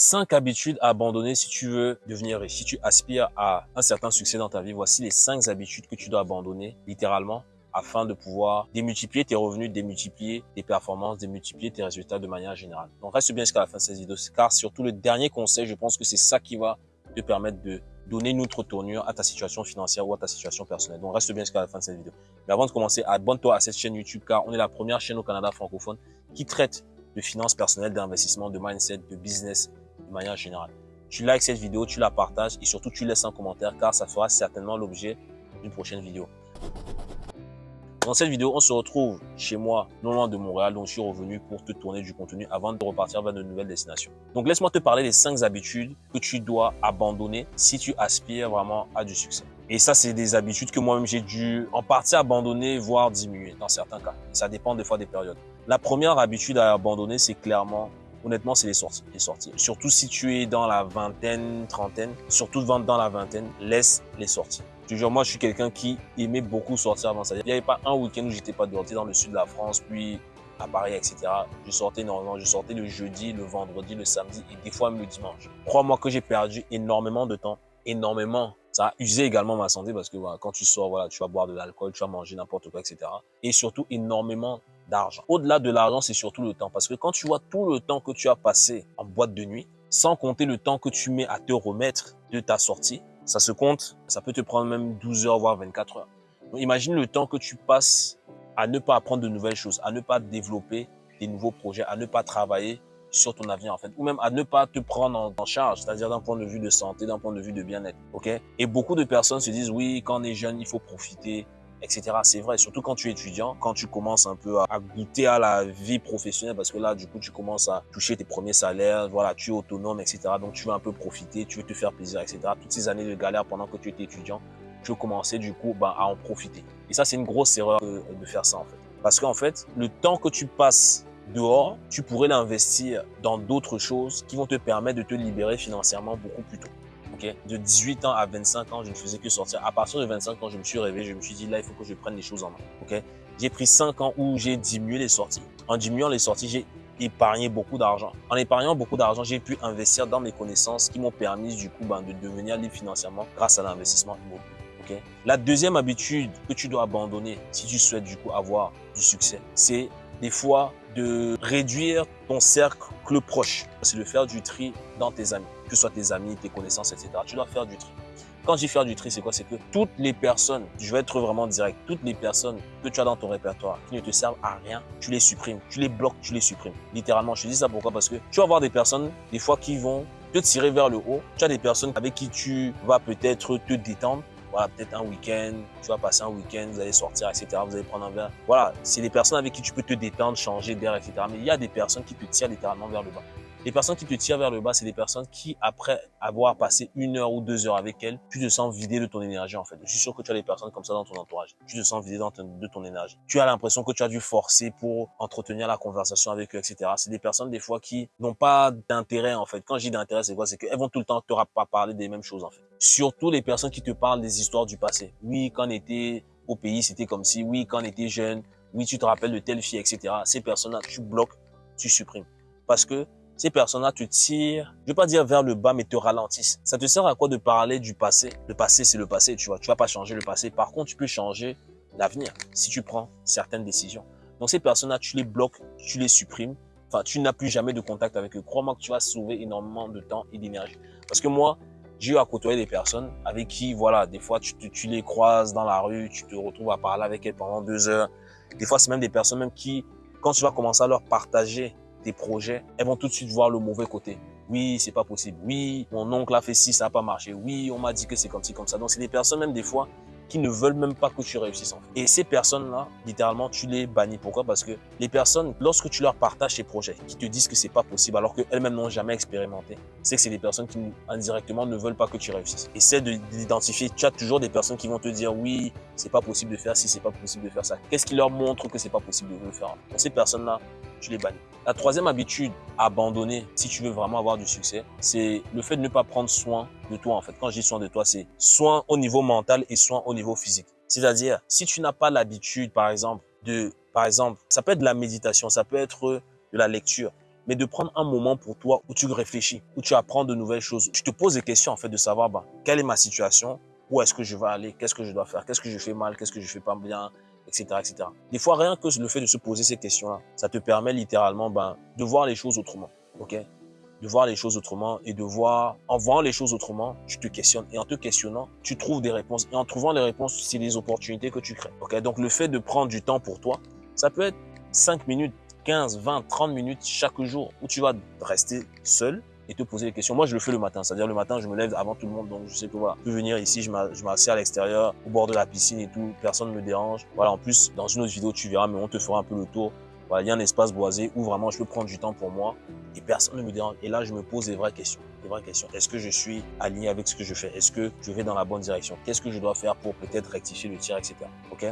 5 habitudes à abandonner si tu veux devenir riche, si tu aspires à un certain succès dans ta vie. Voici les 5 habitudes que tu dois abandonner littéralement afin de pouvoir démultiplier tes revenus, démultiplier tes performances, démultiplier tes résultats de manière générale. Donc reste bien jusqu'à la fin de cette vidéo car surtout le dernier conseil, je pense que c'est ça qui va te permettre de donner une autre tournure à ta situation financière ou à ta situation personnelle. Donc reste bien jusqu'à la fin de cette vidéo. Mais avant de commencer, abonne-toi à cette chaîne YouTube car on est la première chaîne au Canada francophone qui traite de finances personnelles, d'investissement, de mindset, de business manière générale. Tu likes cette vidéo, tu la partages et surtout tu laisses un commentaire car ça fera certainement l'objet d'une prochaine vidéo. Dans cette vidéo, on se retrouve chez moi, non loin de Montréal, donc je suis revenu pour te tourner du contenu avant de repartir vers de nouvelles destinations. Donc laisse-moi te parler des 5 habitudes que tu dois abandonner si tu aspires vraiment à du succès. Et ça, c'est des habitudes que moi-même j'ai dû en partie abandonner, voire diminuer dans certains cas. Ça dépend des fois des périodes. La première habitude à abandonner, c'est clairement honnêtement, c'est les sorties. Les sorties. Surtout si tu es dans la vingtaine, trentaine, surtout dans la vingtaine, laisse les sorties. Toujours, moi, je suis quelqu'un qui aimait beaucoup sortir avant ça. Il n'y avait pas un week-end où j'étais pas dehors. dans le sud de la France, puis à Paris, etc. Je sortais énormément. Je sortais le jeudi, le vendredi, le samedi et des fois même le dimanche. Crois-moi que j'ai perdu énormément de temps. Énormément. Ça a usé également ma santé parce que quand tu sors, voilà, tu vas boire de l'alcool, tu vas manger n'importe quoi, etc. Et surtout énormément d'argent. Au-delà de l'argent, c'est surtout le temps. Parce que quand tu vois tout le temps que tu as passé en boîte de nuit, sans compter le temps que tu mets à te remettre de ta sortie, ça se compte, ça peut te prendre même 12 heures, voire 24 heures. imagine le temps que tu passes à ne pas apprendre de nouvelles choses, à ne pas développer des nouveaux projets, à ne pas travailler sur ton avenir en fait, ou même à ne pas te prendre en, charge, c'est-à-dire d'un point de vue de santé, d'un point de vue de bien-être, Et beaucoup de personnes se disent, oui, quand on est jeune, il faut profiter, etc. C'est vrai, surtout quand tu es étudiant, quand tu commences un peu à, goûter à la vie professionnelle, parce que là, du coup, tu commences à toucher tes premiers salaires, voilà, tu es autonome, etc. Donc, tu veux un peu profiter, tu veux te faire plaisir, etc. Toutes ces années de galère pendant que tu étais étudiant, tu veux commencer, du coup, bah, à en profiter. Et ça, c'est une grosse erreur de, de faire ça, en fait. Parce qu'en fait, le temps que tu passes dehors, tu pourrais l'investir dans d'autres choses qui vont te permettre de te libérer financièrement beaucoup plus tôt. De 18 ans à 25 ans, je ne faisais que sortir. À partir de 25 ans, je me suis réveillé, je me suis dit, là, il faut que je prenne les choses en main. J'ai pris 5 ans où j'ai diminué les sorties. En diminuant les sorties, j'ai épargné beaucoup d'argent. En épargnant beaucoup d'argent, j'ai pu investir dans mes connaissances qui m'ont permis du coup ben, de devenir libre financièrement grâce à l'investissement immobilier. Okay? La deuxième habitude que tu dois abandonner si tu souhaites du coup avoir du succès, c'est des fois de réduire ton cercle proche. C'est de faire du tri dans tes amis, que ce soit tes amis, tes connaissances, etc. Tu dois faire du tri. Quand je dis faire du tri, c'est quoi? C'est que toutes les personnes, je vais être vraiment direct, toutes les personnes que tu as dans ton répertoire qui ne te servent à rien, tu les supprimes, tu les bloques, tu les supprimes. Littéralement, je te dis ça pourquoi? Parce que tu vas avoir des personnes, des fois, qui vont te tirer vers le haut. Tu as des personnes avec qui tu vas peut-être te détendre voilà, peut-être un week-end, tu vas passer un week-end, vous allez sortir, etc. Vous allez prendre un verre. Voilà, c'est des personnes avec qui tu peux te détendre, changer d'air, etc. Mais il y a des personnes qui te tirent littéralement vers le bas. Les personnes qui te tirent vers le bas, c'est des personnes qui, après avoir passé une heure ou deux heures avec elles, tu te sens vidé de ton énergie en fait. Je suis sûr que tu as des personnes comme ça dans ton entourage. Tu te sens vidé de ton énergie. Tu as l'impression que tu as dû forcer pour entretenir la conversation avec eux, etc. C'est des personnes des fois qui n'ont pas d'intérêt en fait. Quand je dis d'intérêt, c'est quoi? C'est qu'elles vont tout le temps te pas parler des mêmes choses en fait. Surtout les personnes qui te parlent des histoires du passé. Oui, quand on était au pays, c'était comme si. Oui, quand on était jeune. Oui, tu te rappelles de telle fille, etc. Ces personnes-là, tu bloques, tu supprimes. Parce que ces personnes-là te tirent, je vais pas dire vers le bas, mais te ralentissent. Ça te sert à quoi de parler du passé? Le passé, c'est le passé, tu vois. Tu vas pas changer le passé. Par contre, tu peux changer l'avenir si tu prends certaines décisions. Donc, ces personnes-là, tu les bloques, tu les supprimes. Enfin, tu n'as plus jamais de contact avec eux. Crois-moi que tu vas sauver énormément de temps et d'énergie. Parce que moi, j'ai eu à côtoyer des personnes avec qui, voilà, des fois, tu, tu les croises dans la rue, tu te retrouves à parler avec elles pendant deux heures. Des fois, c'est même des personnes même qui, quand tu vas commencer à leur partager projets, elles vont tout de suite voir le mauvais côté. Oui, c'est pas possible. Oui, mon oncle a fait ci, ça n'a pas marché. Oui, on m'a dit que c'est comme ci, comme ça. Donc, c'est des personnes, même des fois, qui ne veulent même pas que tu réussisses. Et ces personnes-là, littéralement, tu les bannis. Pourquoi? Parce que les personnes, lorsque tu leur partages tes projets, qui te disent que c'est pas possible, alors qu'elles-mêmes n'ont jamais expérimenté, c'est que c'est des personnes qui, indirectement, ne veulent pas que tu réussisses. Essaie d'identifier. Tu as toujours des personnes qui vont te dire, oui, c'est pas possible de faire ci, c'est pas possible de faire ça. Qu'est-ce qui leur montre que c'est pas possible de le faire? Ces personnes-là, tu les bannis. La troisième habitude à abandonner si tu veux vraiment avoir du succès, c'est le fait de ne pas prendre soin de toi en fait. Quand je dis soin de toi, c'est soin au niveau mental et soin au niveau physique. C'est-à-dire, si tu n'as pas l'habitude, par exemple, de, par exemple, ça peut être de la méditation, ça peut être de la lecture, mais de prendre un moment pour toi où tu réfléchis, où tu apprends de nouvelles choses. Tu te poses des questions en fait de savoir bah, quelle est ma situation, où est-ce que je vais aller, qu'est-ce que je dois faire, qu'est-ce que je fais mal, qu'est-ce que je fais pas bien, etc.. Des fois, rien que le fait de se poser ces questions-là, ça te permet littéralement ben, de voir les choses autrement. ok? De voir les choses autrement et de voir, en voyant les choses autrement, tu te questionnes et en te questionnant, tu trouves des réponses et en trouvant les réponses, c'est les opportunités que tu crées. Ok, donc le fait de prendre du temps pour toi, ça peut être 5 minutes, 15, 20, 30 minutes chaque jour où tu vas rester seul et te poser des questions. Moi, je le fais le matin. C'est-à-dire, le matin, je me lève avant tout le monde. Donc, je sais que voilà, je peux venir ici, je m'assieds à l'extérieur, au bord de la piscine et tout. Personne ne me dérange. Voilà, en plus, dans une autre vidéo, tu verras, mais on te fera un peu le tour. Voilà, il y a un espace boisé où vraiment je peux prendre du temps pour moi et personne ne me dérange. Et là, je me pose des vraies questions. Des vraies questions. Est-ce que je suis aligné avec ce que je fais? Est-ce que je vais dans la bonne direction? Qu'est-ce que je dois faire pour peut-être rectifier le tir, etc. Ok?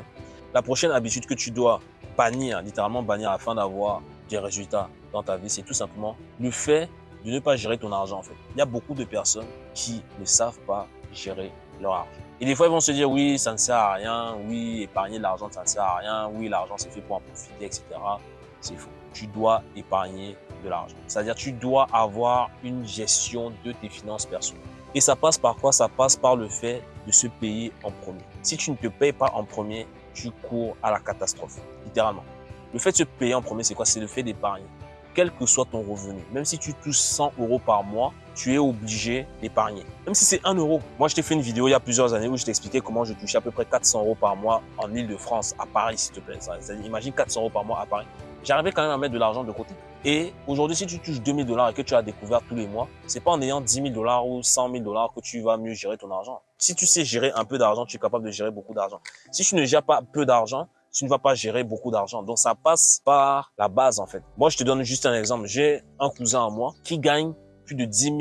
La prochaine habitude que tu dois bannir, littéralement bannir afin d'avoir des résultats dans ta vie, c'est tout simplement le fait de ne pas gérer ton argent en fait. Il y a beaucoup de personnes qui ne savent pas gérer leur argent. Et des fois, ils vont se dire, oui, ça ne sert à rien, oui, épargner de l'argent, ça ne sert à rien, oui, l'argent, c'est fait pour en profiter, etc. C'est faux. Tu dois épargner de l'argent. C'est-à-dire, tu dois avoir une gestion de tes finances personnelles. Et ça passe par quoi? Ça passe par le fait de se payer en premier. Si tu ne te payes pas en premier, tu cours à la catastrophe, littéralement. Le fait de se payer en premier, c'est quoi? C'est le fait d'épargner. Quel que soit ton revenu, même si tu touches 100 euros par mois, tu es obligé d'épargner. Même si c'est 1 euro. Moi, je t'ai fait une vidéo il y a plusieurs années où je t'expliquais comment je touchais à peu près 400 euros par mois en Ile-de-France, à Paris, s'il te plaît. Imagine 400 euros par mois à Paris. J'arrivais quand même à mettre de l'argent de côté. Et aujourd'hui, si tu touches 2000 dollars et que tu as découvert tous les mois, c'est pas en ayant 10 000 dollars ou 100 000 dollars que tu vas mieux gérer ton argent. Si tu sais gérer un peu d'argent, tu es capable de gérer beaucoup d'argent. Si tu ne gères pas peu d'argent, tu ne vas pas gérer beaucoup d'argent. Donc, ça passe par la base, en fait. Moi, je te donne juste un exemple. J'ai un cousin à moi qui gagne plus de 10 000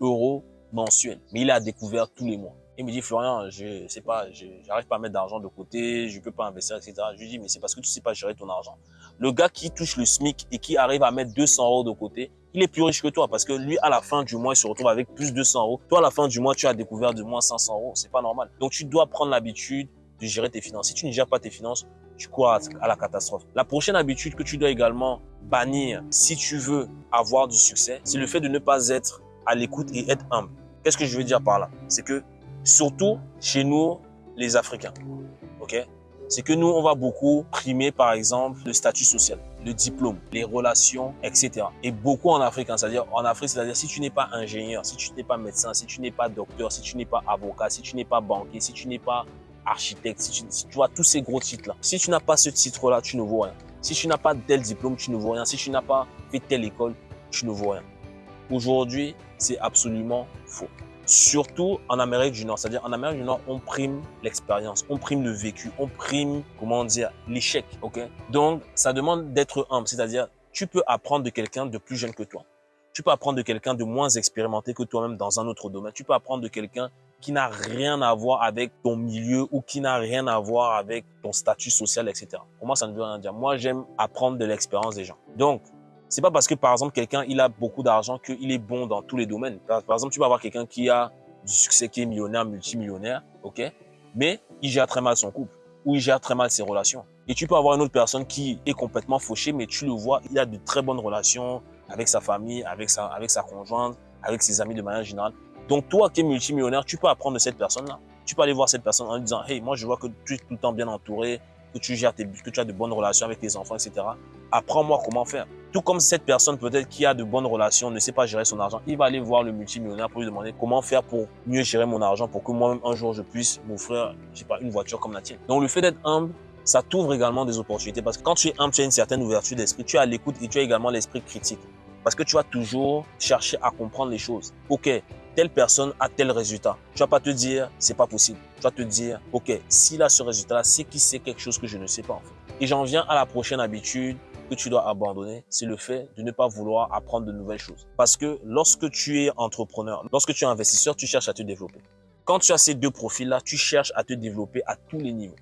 euros mensuels, mais il a découvert tous les mois. Il me dit, Florian, je sais pas, j'arrive pas à mettre d'argent de côté, je peux pas investir, etc. Je lui dis, mais c'est parce que tu sais pas gérer ton argent. Le gars qui touche le SMIC et qui arrive à mettre 200 euros de côté, il est plus riche que toi parce que lui, à la fin du mois, il se retrouve avec plus de 200 euros. Toi, à la fin du mois, tu as découvert de moins 500 euros. C'est pas normal. Donc, tu dois prendre l'habitude de gérer tes finances. Si tu ne gères pas tes finances, tu cours à la catastrophe. La prochaine habitude que tu dois également bannir si tu veux avoir du succès, c'est le fait de ne pas être à l'écoute et être humble. Qu'est-ce que je veux dire par là? C'est que surtout chez nous, les Africains, ok? C'est que nous, on va beaucoup primer, par exemple, le statut social, le diplôme, les relations, etc. Et beaucoup en Afrique, hein, c'est-à-dire en Afrique, c'est-à-dire si tu n'es pas ingénieur, si tu n'es pas médecin, si tu n'es pas docteur, si tu n'es pas avocat, si tu n'es pas banquier, si tu n'es pas architecte, si tu, vois tous ces gros titres-là. Si tu n'as pas ce titre-là, tu ne vaux rien. Si tu n'as pas tel diplôme, tu ne vaux rien. Si tu n'as pas fait telle école, tu ne vaux rien. Aujourd'hui, c'est absolument faux. Surtout en Amérique du Nord. C'est-à-dire en Amérique du Nord, on prime l'expérience, on prime le vécu, on prime, comment dire, l'échec. ok? Donc, ça demande d'être humble. C'est-à-dire, tu peux apprendre de quelqu'un de plus jeune que toi. Tu peux apprendre de quelqu'un de moins expérimenté que toi-même dans un autre domaine. Tu peux apprendre de quelqu'un qui n'a rien à voir avec ton milieu ou qui n'a rien à voir avec ton statut social, etc. Pour moi, ça ne veut rien dire. Moi, j'aime apprendre de l'expérience des gens. Donc, c'est pas parce que, par exemple, quelqu'un, il a beaucoup d'argent qu'il est bon dans tous les domaines. Par, exemple, tu vas avoir quelqu'un qui a du succès, qui est millionnaire, multimillionnaire, ok? Mais il gère très mal son couple ou il gère très mal ses relations. Et tu peux avoir une autre personne qui est complètement fauchée, mais tu le vois, il a de très bonnes relations avec sa famille, avec sa, avec sa conjointe, avec ses amis de manière générale. Donc toi qui es multimillionnaire, tu peux apprendre de cette personne-là. Tu peux aller voir cette personne en lui disant, hey, moi je vois que tu es tout le temps bien entouré, que tu gères tes, que tu as de bonnes relations avec tes enfants, etc. Apprends-moi comment faire. Tout comme cette personne peut-être qui a de bonnes relations ne sait pas gérer son argent, il va aller voir le multimillionnaire pour lui demander comment faire pour mieux gérer mon argent, pour que moi-même un jour je puisse m'offrir, je sais pas, une voiture comme la tienne. Donc le fait d'être humble, ça t'ouvre également des opportunités parce que quand tu es humble, tu as une certaine ouverture d'esprit, tu as l'écoute et tu as également l'esprit critique. Parce que tu vas toujours chercher à comprendre les choses. Ok, telle personne a tel résultat. Tu vas pas te dire, c'est pas possible. Tu vas te dire, ok, s'il a ce résultat-là, c'est qu'il sait quelque chose que je ne sais pas en fait. Et j'en viens à la prochaine habitude que tu dois abandonner, c'est le fait de ne pas vouloir apprendre de nouvelles choses. Parce que lorsque tu es entrepreneur, lorsque tu es investisseur, tu cherches à te développer. Quand tu as ces deux profils-là, tu cherches à te développer à tous les niveaux.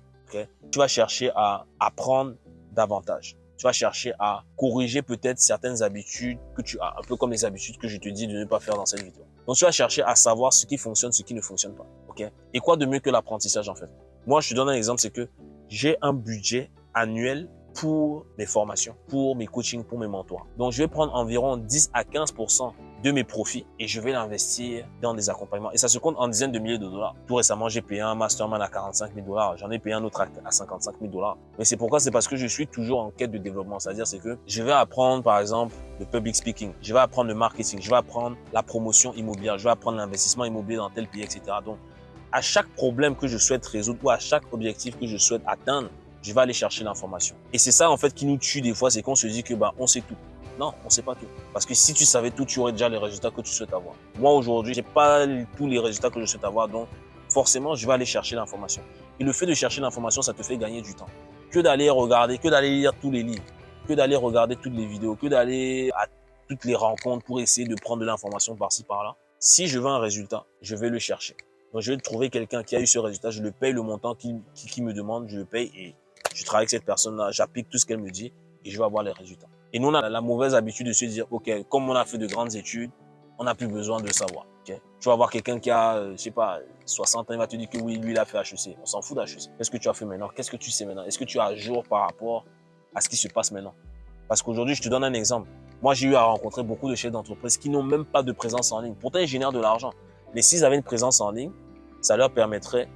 Tu vas chercher à apprendre davantage tu vas chercher à corriger peut-être certaines habitudes que tu as, un peu comme les habitudes que je te dis de ne pas faire dans cette vidéo. Donc, tu vas chercher à savoir ce qui fonctionne, ce qui ne fonctionne pas. ok? Et quoi de mieux que l'apprentissage en fait? Moi, je te donne un exemple, c'est que j'ai un budget annuel pour mes formations, pour mes coachings, pour mes mentors. Donc, je vais prendre environ 10 à 15 de mes profits et je vais l'investir dans des accompagnements. Et ça se compte en dizaines de milliers de dollars. Tout récemment, j'ai payé un mastermind à 45 000 dollars. J'en ai payé un autre à 55 000 dollars. Mais c'est pourquoi? C'est parce que je suis toujours en quête de développement. C'est-à-dire, c'est que je vais apprendre, par exemple, le public speaking. Je vais apprendre le marketing. Je vais apprendre la promotion immobilière. Je vais apprendre l'investissement immobilier dans tel pays, etc. Donc, à chaque problème que je souhaite résoudre ou à chaque objectif que je souhaite atteindre, je vais aller chercher l'information. Et c'est ça, en fait, qui nous tue des fois, c'est qu'on se dit que, bah, on sait tout. Non, on sait pas tout. Parce que si tu savais tout, tu aurais déjà les résultats que tu souhaites avoir. Moi, aujourd'hui, j'ai pas tous les résultats que je souhaite avoir, donc forcément, je vais aller chercher l'information. Et le fait de chercher l'information, ça te fait gagner du temps. Que d'aller regarder, que d'aller lire tous les livres, que d'aller regarder toutes les vidéos, que d'aller à toutes les rencontres pour essayer de prendre de l'information par-ci, par-là. Si je veux un résultat, je vais le chercher. Donc, je vais trouver quelqu'un qui a eu ce résultat, je le paye le montant qui, qui me demande, je le paye et je travaille avec cette personne-là, j'applique tout ce qu'elle me dit et je vais avoir les résultats. Et nous, on a la mauvaise habitude de se dire, OK, comme on a fait de grandes études, on n'a plus besoin de savoir. Tu vas voir quelqu'un qui a, euh, je sais pas, 60 ans, il va te dire que oui, lui, il a fait HEC. On s'en fout d'HEC. Qu'est-ce que tu as fait maintenant? Qu'est-ce que tu sais maintenant? Est-ce que tu es à jour par rapport à ce qui se passe maintenant? Parce qu'aujourd'hui, je te donne un exemple. Moi, j'ai eu à rencontrer beaucoup de chefs d'entreprise qui n'ont même pas de présence en ligne. Pourtant, ils génèrent de l'argent. Mais s'ils avaient une présence en ligne, ça leur permettrait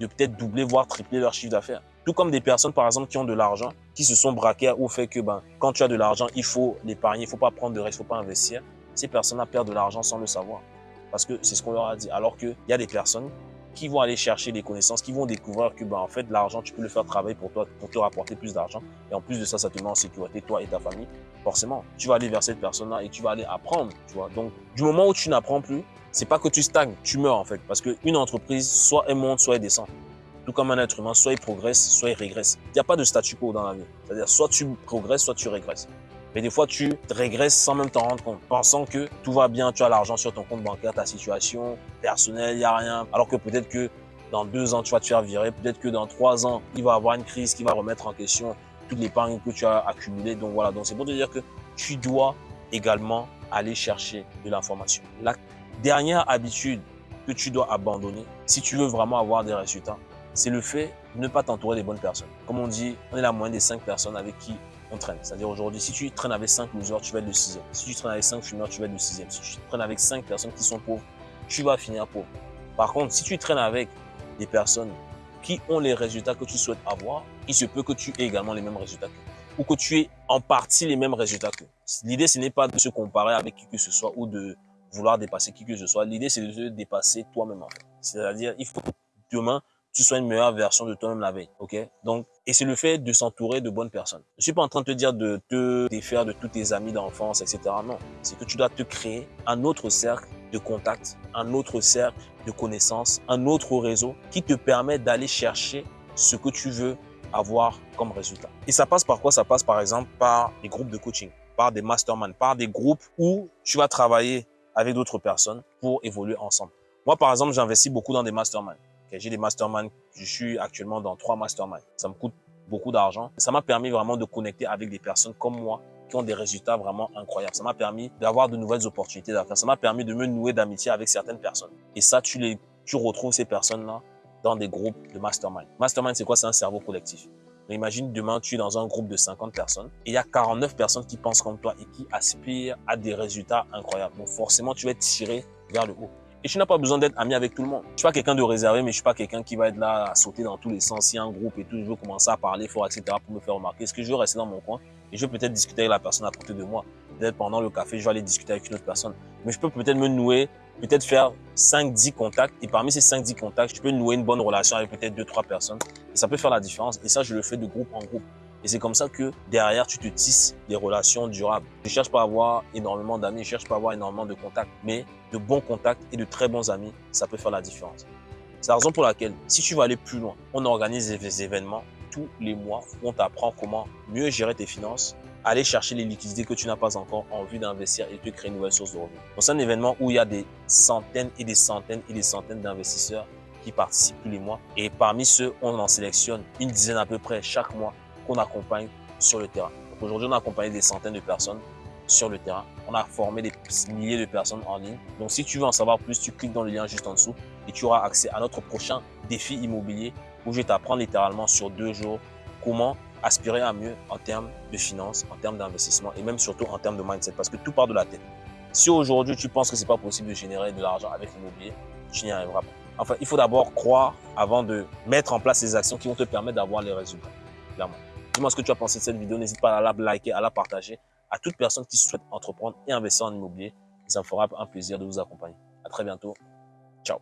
de peut-être doubler, voire tripler leur chiffre d'affaires. Tout comme des personnes, par exemple, qui ont de l'argent, qui se sont braquées au fait que ben, quand tu as de l'argent, il faut l'épargner, il ne faut pas prendre de risques, il ne faut pas investir. Ces personnes-là perdent de l'argent sans le savoir. Parce que c'est ce qu'on leur a dit. Alors qu'il y a des personnes qui vont aller chercher des connaissances, qui vont découvrir que ben, en fait, l'argent, tu peux le faire travailler pour toi, pour te rapporter plus d'argent. Et en plus de ça, ça te met en sécurité, toi et ta famille. Forcément, tu vas aller vers cette personne-là et tu vas aller apprendre. Tu vois. Donc, du moment où tu n'apprends plus, c'est pas que tu stagnes, tu meurs en fait. Parce qu'une entreprise, soit elle monte, soit elle descend. Tout comme un être humain, soit il progresse, soit il régresse. Il n'y a pas de statu quo dans la vie. C'est-à-dire, soit tu progresses, soit tu régresses. Mais des fois, tu régresses sans même t'en rendre compte, pensant que tout va bien, tu as l'argent sur ton compte bancaire, ta situation personnelle, il n'y a rien. Alors que peut-être que dans deux ans, tu vas te faire virer. Peut-être que dans trois ans, il va y avoir une crise qui va remettre en question toute l'épargne que tu as accumulée. Donc voilà, donc c'est pour te dire que tu dois également aller chercher de l'information. La dernière habitude que tu dois abandonner, si tu veux vraiment avoir des résultats, c'est le fait de ne pas t'entourer des bonnes personnes. Comme on dit, on est la moyenne des cinq personnes avec qui on traîne. C'est-à-dire aujourd'hui, si tu traînes avec cinq losers, tu vas être le sixième. Si tu traînes avec cinq fumeurs, tu vas être le sixième. Si tu traînes avec cinq personnes qui sont pauvres, tu vas finir pauvre. Par contre, si tu traînes avec des personnes qui ont les résultats que tu souhaites avoir, il se peut que tu aies également les mêmes résultats qu'eux. Ou que tu aies en partie les mêmes résultats qu'eux. L'idée, ce n'est pas de se comparer avec qui que ce soit ou de vouloir dépasser qui que ce soit. L'idée, c'est de se dépasser toi-même en fait. C'est-à-dire, il faut que demain, tu sois une meilleure version de toi-même la veille. Ok? Donc, et c'est le fait de s'entourer de bonnes personnes. Je suis pas en train de te dire de te défaire de tous tes amis d'enfance, etc. Non, c'est que tu dois te créer un autre cercle de contacts, un autre cercle de connaissances, un autre réseau qui te permet d'aller chercher ce que tu veux avoir comme résultat. Et ça passe par quoi? Ça passe par exemple par des groupes de coaching, par des masterminds, par des groupes où tu vas travailler avec d'autres personnes pour évoluer ensemble. Moi, par exemple, j'investis beaucoup dans des masterminds. J'ai des masterminds. Je suis actuellement dans trois masterminds. Ça me coûte beaucoup d'argent. Ça m'a permis vraiment de connecter avec des personnes comme moi qui ont des résultats vraiment incroyables. Ça m'a permis d'avoir de nouvelles opportunités d'affaires. Ça m'a permis de me nouer d'amitié avec certaines personnes. Et ça, tu les, tu retrouves ces personnes-là dans des groupes de mastermind. Mastermind, c'est quoi? C'est un cerveau collectif. imagine demain, tu es dans un groupe de 50 personnes et il y a 49 personnes qui pensent comme toi et qui aspirent à des résultats incroyables. Donc forcément, tu vas être tiré vers le haut. Et tu n'as pas besoin d'être ami avec tout le monde. Je suis pas quelqu'un de réservé, mais je suis pas quelqu'un qui va être là à sauter dans tous les sens. Si un groupe et tout, je veux commencer à parler fort, etc. pour me faire remarquer. Est-ce que je veux rester dans mon coin? Et je vais peut-être discuter avec la personne à côté de moi. Peut-être pendant le café, je vais aller discuter avec une autre personne. Mais je peux peut-être me nouer, peut-être faire 5-10 contacts. Et parmi ces 5-10 contacts, je peux nouer une bonne relation avec peut-être 2-3 personnes. Et ça peut faire la différence. Et ça, je le fais de groupe en groupe. Et c'est comme ça que derrière, tu te tisses des relations durables. Je cherche pas à avoir énormément d'amis, je cherche pas à avoir énormément de contacts, mais de bons contacts et de très bons amis, ça peut faire la différence. C'est la raison pour laquelle, si tu veux aller plus loin, on organise des événements tous les mois où on t'apprend comment mieux gérer tes finances, aller chercher les liquidités que tu n'as pas encore en vue d'investir et te créer une nouvelle source de revenus. c'est un événement où il y a des centaines et des centaines et des centaines d'investisseurs qui participent tous les mois. Et parmi ceux, on en sélectionne une dizaine à peu près chaque mois qu'on accompagne sur le terrain. Aujourd'hui, on a accompagné des centaines de personnes sur le terrain. On a formé des milliers de personnes en ligne. Donc, si tu veux en savoir plus, tu cliques dans le lien juste en dessous et tu auras accès à notre prochain défi immobilier où je vais t'apprendre littéralement sur deux jours comment aspirer à mieux en termes de finances, en termes d'investissement et même surtout en termes de mindset parce que tout part de la tête. Si aujourd'hui tu penses que c'est pas possible de générer de l'argent avec l'immobilier, tu n'y arriveras pas. Enfin, il faut d'abord croire avant de mettre en place les actions qui vont te permettre d'avoir les résultats. Clairement. Dis-moi ce que tu as pensé de cette vidéo. N'hésite pas à la liker, à la partager à toute personne qui souhaite entreprendre et investir en immobilier. Ça me fera un plaisir de vous accompagner. À très bientôt. Ciao.